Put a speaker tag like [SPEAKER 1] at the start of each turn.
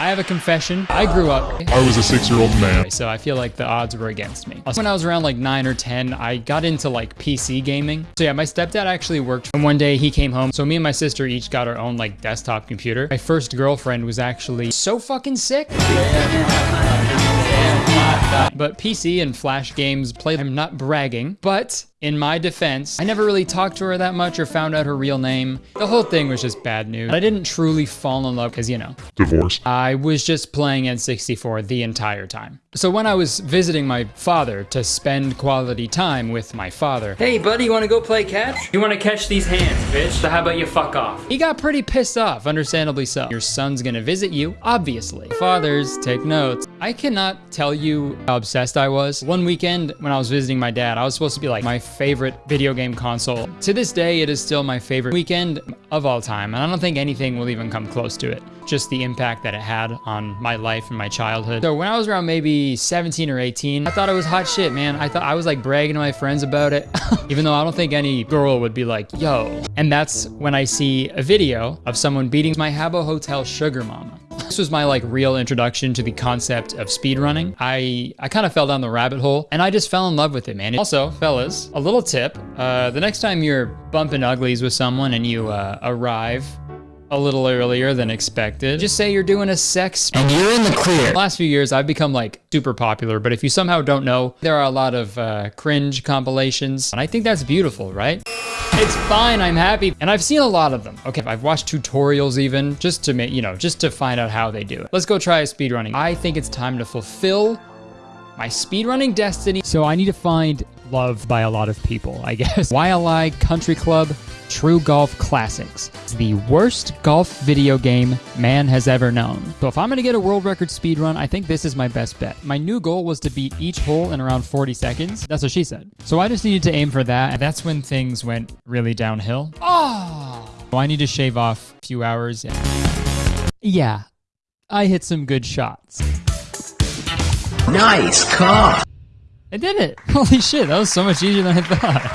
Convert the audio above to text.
[SPEAKER 1] I have a confession. I grew up.
[SPEAKER 2] I was a six-year-old man.
[SPEAKER 1] So I feel like the odds were against me. When I was around like nine or 10, I got into like PC gaming. So yeah, my stepdad actually worked. And one day he came home. So me and my sister each got our own like desktop computer. My first girlfriend was actually so fucking sick. But PC and Flash games played, I'm not bragging, but in my defense, I never really talked to her that much or found out her real name. The whole thing was just bad news. I didn't truly fall in love because, you know,
[SPEAKER 2] Divorce.
[SPEAKER 1] I was just playing N64 the entire time. So when I was visiting my father to spend quality time with my father,
[SPEAKER 3] Hey, buddy, you want to go play catch? You want to catch these hands, bitch? So how about you fuck off?
[SPEAKER 1] he got pretty pissed off, understandably so. Your son's gonna visit you, obviously. Fathers, take notes. I cannot tell you how obsessed I was. One weekend when I was visiting my dad, I was supposed to be like my favorite video game console. To this day, it is still my favorite weekend of all time, and I don't think anything will even come close to it. Just the impact that it had on my life and my childhood. So when I was around maybe 17 or 18, I thought it was hot shit, man. I thought I was like bragging to my friends about it, even though I don't think any girl would be like, yo. And that's when I see a video of someone beating my Habbo Hotel sugar mama. This was my like real introduction to the concept of speedrunning. I I kind of fell down the rabbit hole and I just fell in love with it, man. Also, fellas, a little tip: uh, the next time you're bumping uglies with someone and you uh, arrive a little earlier than expected. Just say you're doing a sex. And you're in the clear. Last few years, I've become like super popular, but if you somehow don't know, there are a lot of uh, cringe compilations, and I think that's beautiful, right? It's fine, I'm happy. And I've seen a lot of them. Okay, I've watched tutorials even, just to make, you know, just to find out how they do it. Let's go try a speedrunning. I think it's time to fulfill my speedrunning destiny. So I need to find love by a lot of people, I guess. Waialae Country Club True Golf Classics. It's the worst golf video game man has ever known. So if I'm gonna get a world record speed run, I think this is my best bet. My new goal was to beat each hole in around 40 seconds. That's what she said. So I just needed to aim for that, and that's when things went really downhill. Oh! So I need to shave off a few hours. Yeah, I hit some good shots.
[SPEAKER 4] Nice car.
[SPEAKER 1] I did it! Holy shit, that was so much easier than I thought.